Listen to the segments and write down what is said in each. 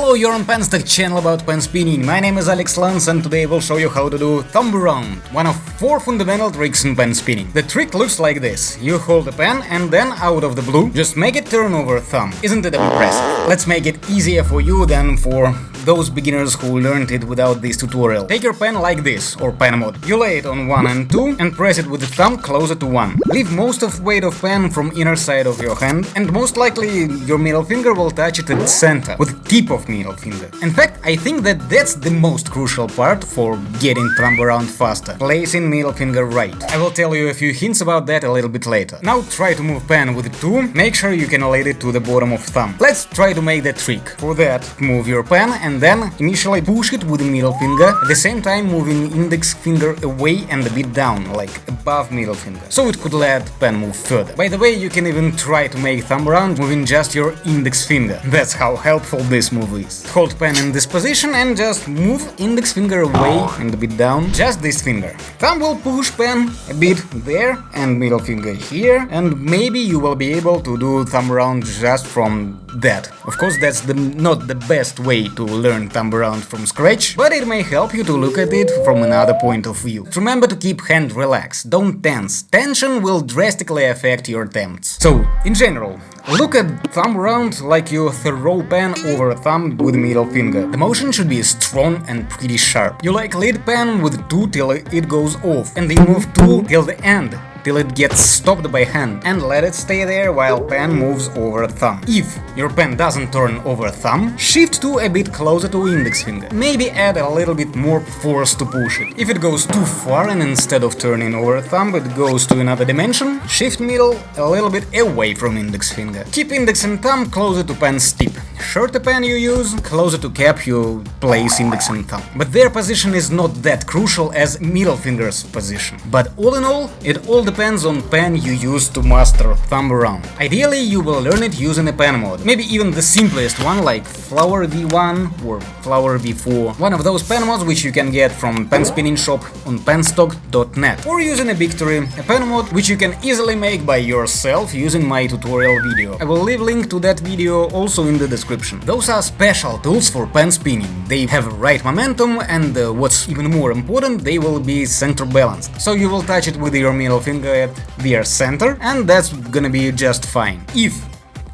Hello, you're on Penstock channel about pen spinning. My name is Alex Lance and today I will show you how to do thumb around, one of four fundamental tricks in pen spinning. The trick looks like this. You hold the pen and then out of the blue, just make it turn over thumb. Isn't it impressive? Let's make it easier for you than for those beginners who learned it without this tutorial. Take your pen like this, or pen mod. You lay it on 1 and 2 and press it with the thumb closer to 1. Leave most of weight of pen from inner side of your hand and most likely your middle finger will touch it at center, with tip of middle finger. In fact, I think that that's the most crucial part for getting thumb around faster, placing middle finger right. I will tell you a few hints about that a little bit later. Now try to move pen with 2, make sure you can lay it to the bottom of thumb. Let's try to make that trick. For that, move your pen and then initially push it with middle finger, at the same time moving index finger away and a bit down, like above middle finger, so it could let pen move further. By the way, you can even try to make thumb around moving just your index finger. That's how helpful this move is. Hold pen in this position and just move index finger away and a bit down, just this finger. Thumb will push pen a bit there and middle finger here, and maybe you will be able to do thumb around just from that. Of course, that's the, not the best way to learn thumb around from scratch, but it may help you to look at it from another point of view. Remember to keep hand relaxed, don't tense. Tension will drastically affect your attempts. So, in general, look at thumb around like you throw pen over a thumb with middle finger. The motion should be strong and pretty sharp. You like lead pen with 2 till it goes off, and then move 2 till the end till it gets stopped by hand and let it stay there while pen moves over thumb. If your pen doesn't turn over thumb, shift to a bit closer to index finger. Maybe add a little bit more force to push it. If it goes too far and instead of turning over thumb it goes to another dimension, shift middle a little bit away from index finger. Keep index and thumb closer to pen's tip. Shorter pen you use, closer to cap you place index and thumb. But their position is not that crucial as middle finger's position. But all in all, it all depends on pen you use to master thumb around. Ideally, you will learn it using a pen mod, maybe even the simplest one like Flower V1 or Flower V4, one of those pen mods which you can get from pen spinning shop on penstock.net, or using a Victory, a pen mod which you can easily make by yourself using my tutorial video. I will leave link to that video also in the description. Those are special tools for pen spinning, they have right momentum and uh, what's even more important, they will be center balanced, so you will touch it with your middle finger at their center and that's gonna be just fine. If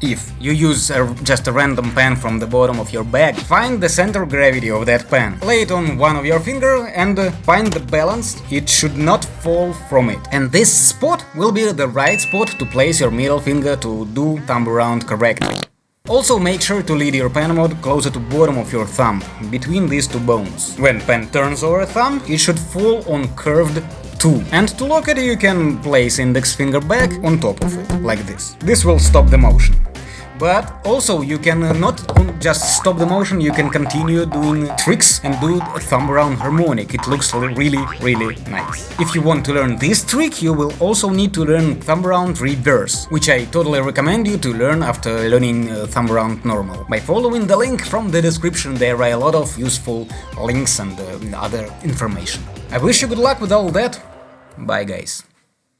if you use a, just a random pen from the bottom of your bag, find the center gravity of that pen, lay it on one of your finger and uh, find the balance, it should not fall from it. And this spot will be the right spot to place your middle finger to do thumb around correctly. Also make sure to lead your pen mod closer to bottom of your thumb, between these two bones. When pen turns over thumb, it should fall on curved 2. And to lock it you can place index finger back on top of it, like this. This will stop the motion. But also you can uh, not just stop the motion, you can continue doing tricks and do a thumb around harmonic, it looks really really nice. If you want to learn this trick, you will also need to learn thumb around reverse, which I totally recommend you to learn after learning uh, thumb around normal. By following the link from the description there are a lot of useful links and uh, other information. I wish you good luck with all that, bye guys.